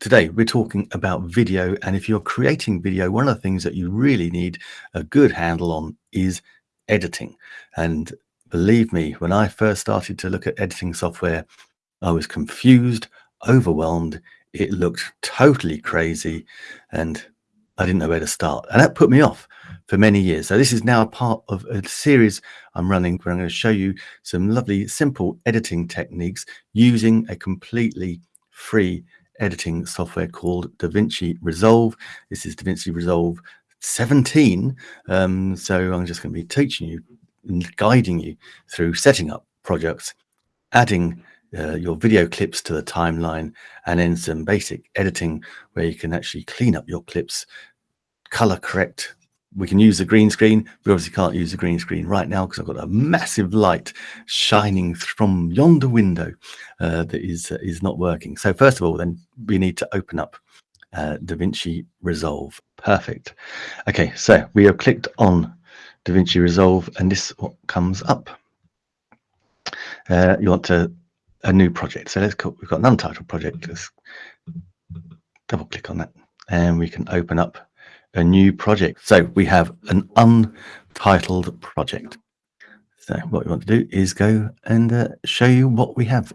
today we're talking about video. And if you're creating video, one of the things that you really need a good handle on is editing. And believe me, when I first started to look at editing software, I was confused, overwhelmed. It looked totally crazy and I didn't know where to start. And that put me off for many years. So this is now a part of a series I'm running where I'm going to show you some lovely, simple editing techniques using a completely free editing software called DaVinci Resolve. This is DaVinci Resolve 17. Um, so I'm just going to be teaching you and guiding you through setting up projects, adding uh, your video clips to the timeline, and then some basic editing where you can actually clean up your clips, color correct we can use the green screen. We obviously can't use the green screen right now because I've got a massive light shining from yonder window uh, that is uh, is not working. So first of all, then we need to open up uh, DaVinci Resolve. Perfect. Okay, so we have clicked on DaVinci Resolve and this comes up. Uh, you want to a new project. So let's call, we've got an untitled project. Let's double click on that and we can open up a new project. So we have an untitled project. So what we want to do is go and uh, show you what we have.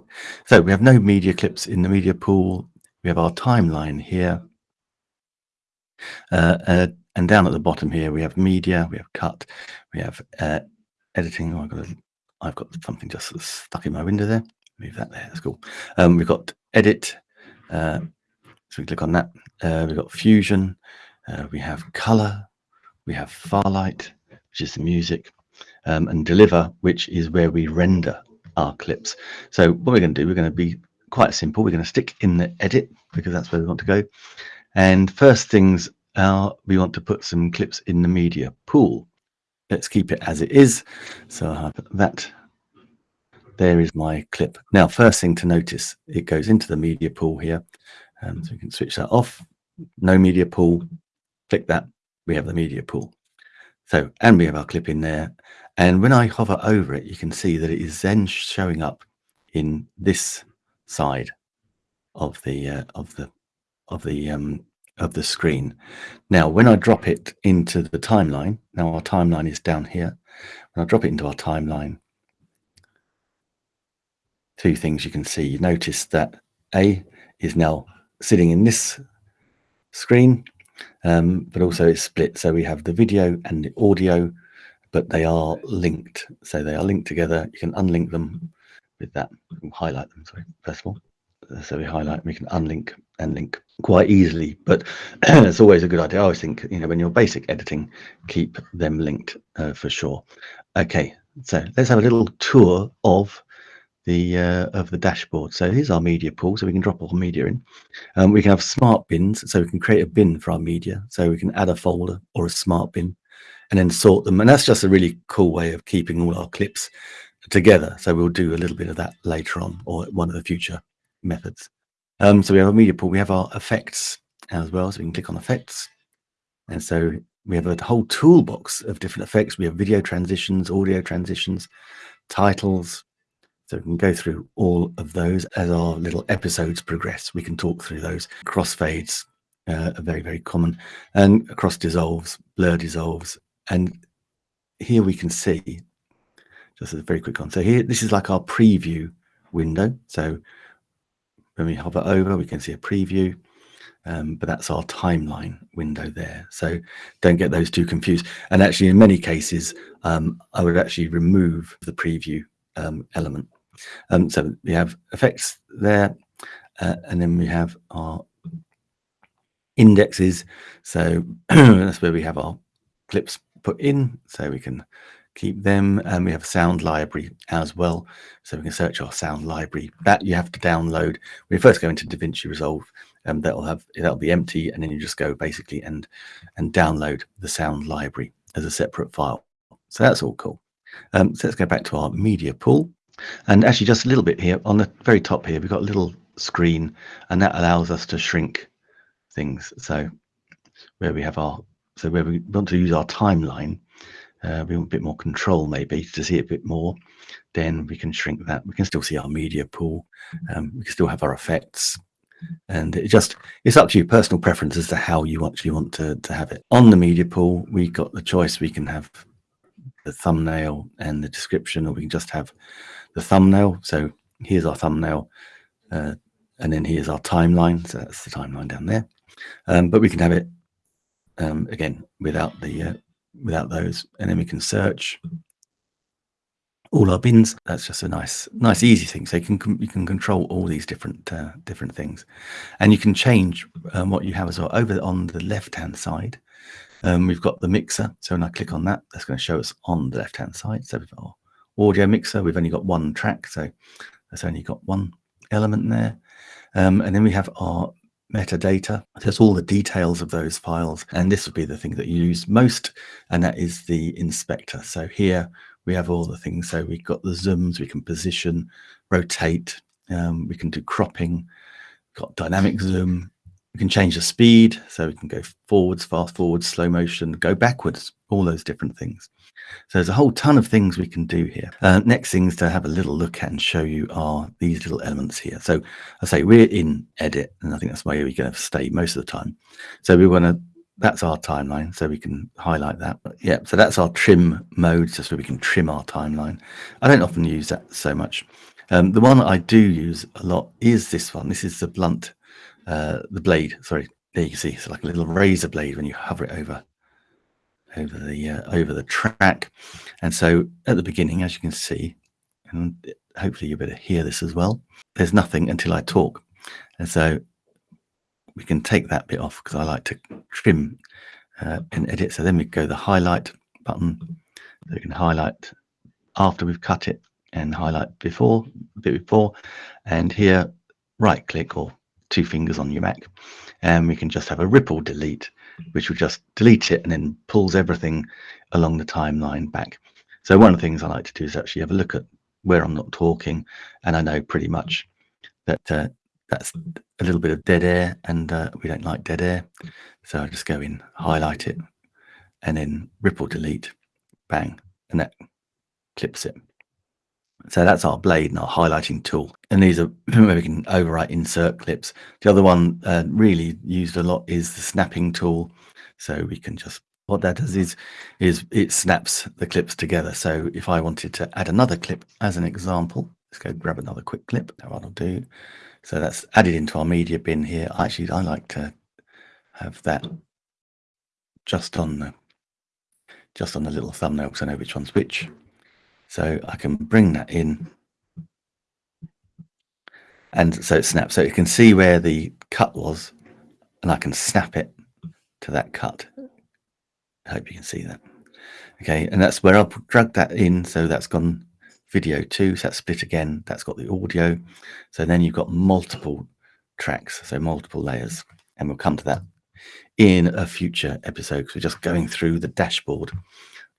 So we have no media clips in the media pool. We have our timeline here. Uh, uh, and down at the bottom here, we have media, we have cut, we have uh, editing. Oh, I've, got a, I've got something just stuck in my window there. Move that there, that's cool. Um, we've got edit. Uh, so we click on that. Uh, we've got fusion. Uh, we have color, we have Fairlight, which is the music, um, and deliver, which is where we render our clips. So what we're going to do, we're going to be quite simple. We're going to stick in the edit because that's where we want to go. And first things are we want to put some clips in the media pool. Let's keep it as it is. So I have that. There is my clip. Now, first thing to notice, it goes into the media pool here. Um, so we can switch that off. No media pool, click that, we have the media pool. So, and we have our clip in there. And when I hover over it, you can see that it is then showing up in this side of the uh, of the of the um, of the screen. Now, when I drop it into the timeline, now our timeline is down here. When I drop it into our timeline, two things you can see. You notice that A is now sitting in this screen um, but also it's split. So we have the video and the audio, but they are linked. So they are linked together. You can unlink them with that. Highlight them, sorry, first of all. So we highlight, we can unlink and link quite easily, but it's always a good idea. I always think, you know, when you're basic editing, keep them linked uh, for sure. Okay, so let's have a little tour of the uh, of the dashboard. So here's our media pool, so we can drop our media in. Um, we can have smart bins, so we can create a bin for our media. So we can add a folder or a smart bin and then sort them. And that's just a really cool way of keeping all our clips together. So we'll do a little bit of that later on or one of the future methods. Um, so we have a media pool, we have our effects as well. So we can click on effects. And so we have a whole toolbox of different effects. We have video transitions, audio transitions, titles, so we can go through all of those as our little episodes progress. We can talk through those. Crossfades uh, are very, very common. And cross dissolves, blur dissolves. And here we can see, just a very quick one. So here, this is like our preview window. So when we hover over, we can see a preview. Um, but that's our timeline window there. So don't get those too confused. And actually, in many cases, um, I would actually remove the preview um, element um, so we have effects there, uh, and then we have our indexes. So that's where we have our clips put in, so we can keep them. And we have a sound library as well, so we can search our sound library. That you have to download. We first go into DaVinci Resolve, and um, that'll have that'll be empty, and then you just go basically and and download the sound library as a separate file. So that's all cool. Um, so let's go back to our media pool. And actually just a little bit here on the very top here, we've got a little screen and that allows us to shrink things. So where we have our, so where we want to use our timeline, uh, we want a bit more control maybe to see a bit more, then we can shrink that. We can still see our media pool. Um, we can still have our effects. and it just it's up to you personal preference as to how you actually want to, to have it on the media pool we got the choice we can have the thumbnail and the description or we can just have the thumbnail so here's our thumbnail uh, and then here's our timeline so that's the timeline down there um, but we can have it um, again without the uh, without those and then we can search all our bins. That's just a nice, nice, easy thing. So you can you can control all these different uh, different things, and you can change um, what you have as well. Over on the left hand side, um, we've got the mixer. So when I click on that, that's going to show us on the left hand side. So we've got audio mixer. We've only got one track, so that's only got one element there. Um, and then we have our metadata. That's all the details of those files. And this would be the thing that you use most, and that is the inspector. So here we have all the things. So we've got the zooms, we can position, rotate, um, we can do cropping, got dynamic zoom, we can change the speed, so we can go forwards, fast forwards, slow motion, go backwards, all those different things. So there's a whole ton of things we can do here. Uh, next things to have a little look at and show you are these little elements here. So I say we're in edit, and I think that's where we're going to stay most of the time. So we want to that's our timeline so we can highlight that but yeah so that's our trim mode just so we can trim our timeline i don't often use that so much um, the one i do use a lot is this one this is the blunt uh, the blade sorry there you can see it's like a little razor blade when you hover it over over the uh, over the track and so at the beginning as you can see and hopefully you better hear this as well there's nothing until i talk and so we can take that bit off because I like to trim uh, in edit. So then we go the highlight button. So we can highlight after we've cut it and highlight before, a bit before. And here, right click or two fingers on your Mac. And we can just have a ripple delete, which will just delete it and then pulls everything along the timeline back. So one of the things I like to do is actually have a look at where I'm not talking. And I know pretty much that uh, that's a little bit of dead air and uh, we don't like dead air. So I just go in, highlight it and then ripple delete, bang, and that clips it. So that's our blade and our highlighting tool. And these are where we can overwrite insert clips. The other one uh, really used a lot is the snapping tool. So we can just, what that does is, is it snaps the clips together. So if I wanted to add another clip as an example, let's go grab another quick clip. what I'll do so that's added into our media bin here. Actually, I like to have that just on the just on the little thumbnail because I know which one's which. So I can bring that in. And so it snaps. So you can see where the cut was and I can snap it to that cut. I hope you can see that. Okay, and that's where I'll drag that in. So that's gone video two, So that's split again. That's got the audio. So then you've got multiple tracks, so multiple layers. And we'll come to that in a future episode because we're just going through the dashboard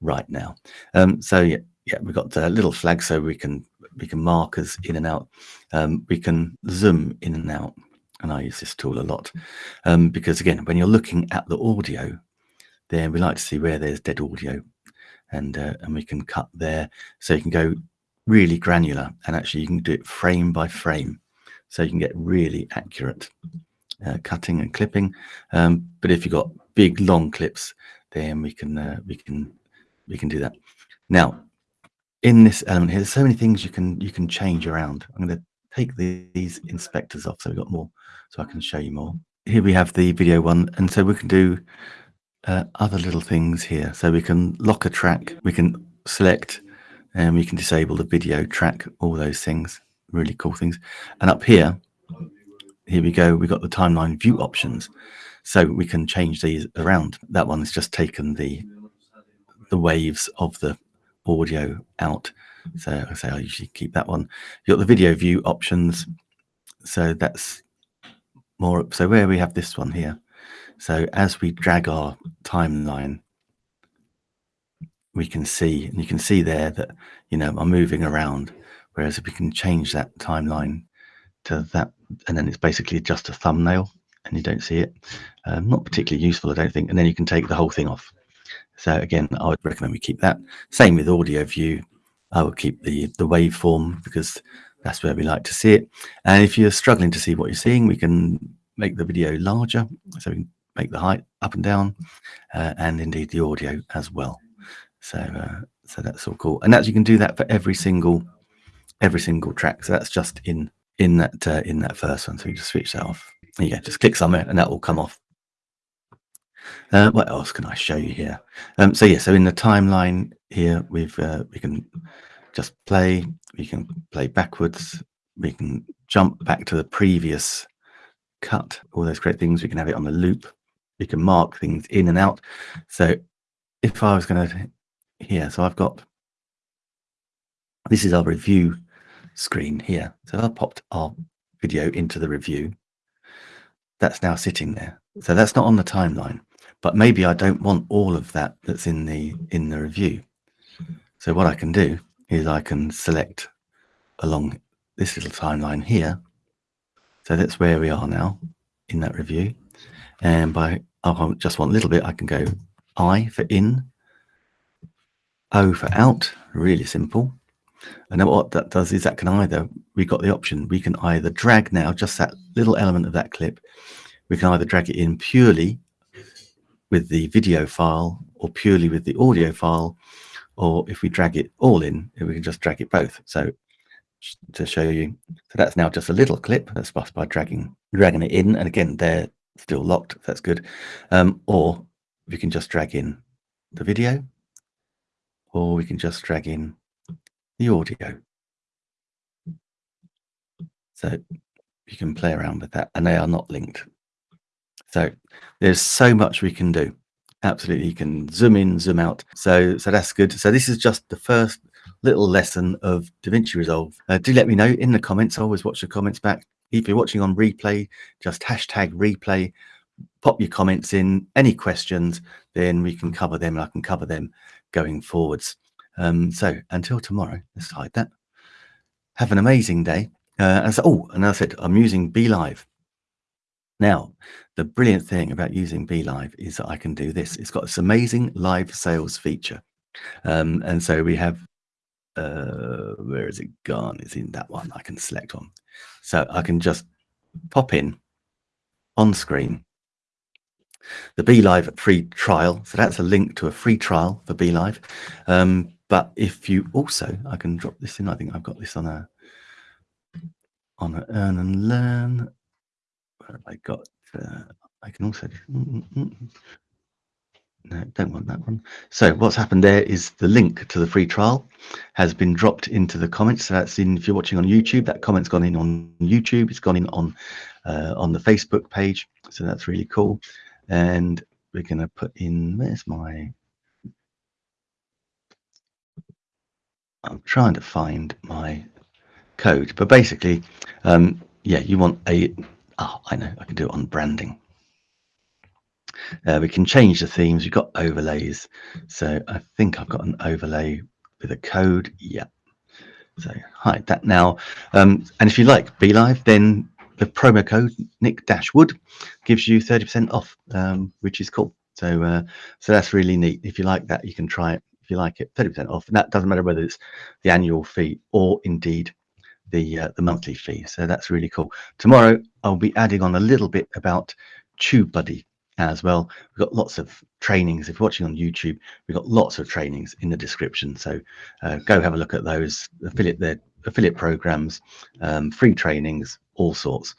right now. Um, so yeah, yeah, we've got a little flag so we can we can mark as in and out. Um, we can zoom in and out, and I use this tool a lot um, because again, when you're looking at the audio, then we like to see where there's dead audio, and uh, and we can cut there. So you can go really granular and actually you can do it frame by frame so you can get really accurate uh, cutting and clipping um, but if you've got big long clips then we can uh, we can we can do that now in this element here there's so many things you can you can change around i'm going to take the, these inspectors off so we've got more so i can show you more here we have the video one and so we can do uh, other little things here so we can lock a track we can select and we can disable the video track, all those things, really cool things. And up here, here we go, we've got the timeline view options. So we can change these around. That one's just taken the the waves of the audio out. So I say I usually keep that one. You've got the video view options. So that's more. So where we have this one here. So as we drag our timeline we can see, and you can see there that, you know, I'm moving around. Whereas if we can change that timeline to that, and then it's basically just a thumbnail and you don't see it. Um, not particularly useful, I don't think. And then you can take the whole thing off. So again, I would recommend we keep that. Same with audio view. I would keep the, the waveform because that's where we like to see it. And if you're struggling to see what you're seeing, we can make the video larger. So we can make the height up and down uh, and indeed the audio as well. So, uh, so that's all cool. And as you can do that for every single, every single track. So that's just in, in that, uh, in that first one. So you just switch that off. Yeah. Just click somewhere and that will come off. Uh, what else can I show you here? Um, so yeah, so in the timeline here, we've uh, we can just play. We can play backwards. We can jump back to the previous cut. All those great things. We can have it on the loop. We can mark things in and out. So if I was going to here, so I've got this is our review screen here. So I popped our video into the review. That's now sitting there. So that's not on the timeline but maybe I don't want all of that that's in the in the review. So what I can do is I can select along this little timeline here. So that's where we are now in that review. And by oh, I just want a little bit, I can go I for in, O for out, really simple. And then what that does is that can either, we've got the option, we can either drag now just that little element of that clip, we can either drag it in purely with the video file or purely with the audio file, or if we drag it all in, we can just drag it both. So to show you, so that's now just a little clip that's just by dragging dragging it in, and again they're still locked. That's good. Um, or we can just drag in the video, or we can just drag in the audio. So you can play around with that, and they are not linked. So there's so much we can do. Absolutely, you can zoom in, zoom out. So, so that's good. So this is just the first little lesson of DaVinci Resolve. Uh, do let me know in the comments. I always watch the comments back. If you're watching on replay, just hashtag replay, pop your comments in, any questions, then we can cover them and I can cover them going forwards. Um, so until tomorrow, let's hide that. Have an amazing day. Uh, and so, oh, and I said, I'm using BeLive. Now, the brilliant thing about using BeLive is that I can do this. It's got this amazing live sales feature. Um, and so we have, uh, where is it gone? It's in that one. I can select one. So I can just pop in on screen the BeLive free trial. So that's a link to a free trial for BeLive. Um, but if you also, I can drop this in. I think I've got this on a on a earn and learn where have I got? Uh, I can also. Mm, mm, mm. No, don't want that one. So what's happened there is the link to the free trial has been dropped into the comments. So that's in if you're watching on YouTube, that comment's gone in on YouTube. It's gone in on uh, on the Facebook page. So that's really cool. And we're going to put in. Where's my? I'm trying to find my code, but basically, um, yeah, you want a Oh, I know, I can do it on branding. Uh, we can change the themes. We've got overlays. So I think I've got an overlay with a code. Yeah. So hide that now. Um, and if you like BeLive, then the promo code Nick Dashwood gives you 30% off, um, which is cool. So uh, so that's really neat. If you like that, you can try it. If you like it, 30% off. And that doesn't matter whether it's the annual fee or indeed the uh, the monthly fee. So that's really cool. Tomorrow I'll be adding on a little bit about TubeBuddy as well. We've got lots of trainings. If you're watching on YouTube, we've got lots of trainings in the description. So uh, go have a look at those affiliate their affiliate programs, um, free trainings, all sorts.